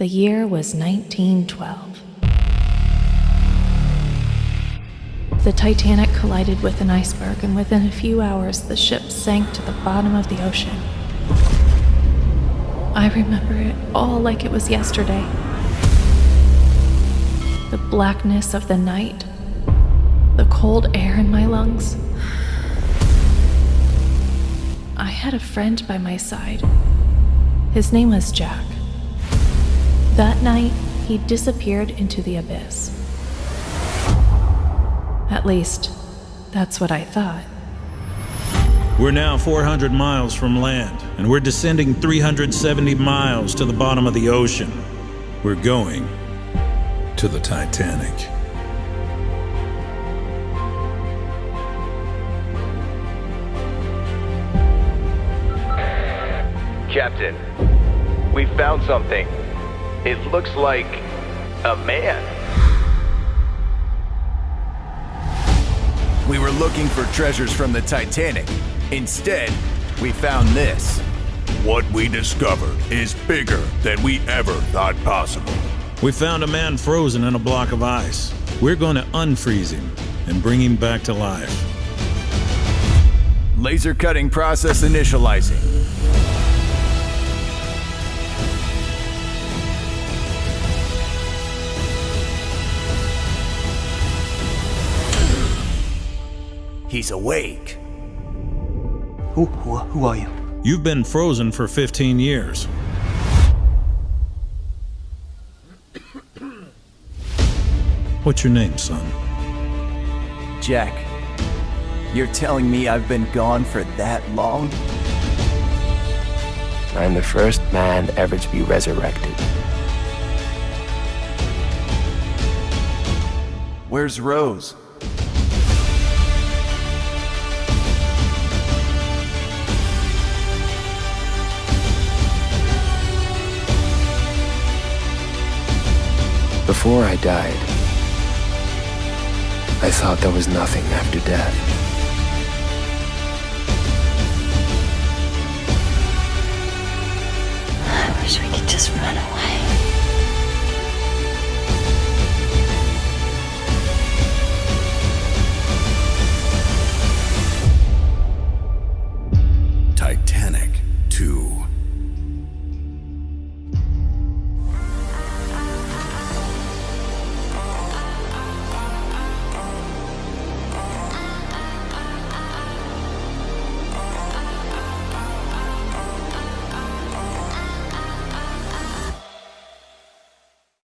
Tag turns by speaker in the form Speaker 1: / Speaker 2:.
Speaker 1: The year was 1912. The Titanic collided with an iceberg, and within a few hours, the ship sank to the bottom of the ocean. I remember it all like it was yesterday. The blackness of the night, the cold air in my lungs. I had a friend by my side. His name was Jack. That night, he disappeared into the abyss. At least, that's what I thought.
Speaker 2: We're now 400 miles from land, and we're descending 370 miles to the bottom of the ocean. We're going to the Titanic.
Speaker 3: Captain, we found something. It looks like a man.
Speaker 4: We were looking for treasures from the Titanic. Instead, we found this.
Speaker 5: What we discovered is bigger than we ever thought possible.
Speaker 2: We found a man frozen in a block of ice. We're going to unfreeze him and bring him back to life.
Speaker 4: Laser cutting process initializing. He's awake.
Speaker 6: Who, who, who are you?
Speaker 2: You've been frozen for 15 years. What's your name, son?
Speaker 4: Jack, you're telling me I've been gone for that long?
Speaker 7: I'm the first man ever to be resurrected.
Speaker 4: Where's Rose?
Speaker 7: Before I died, I thought there was nothing after death.
Speaker 8: I wish we could just run away.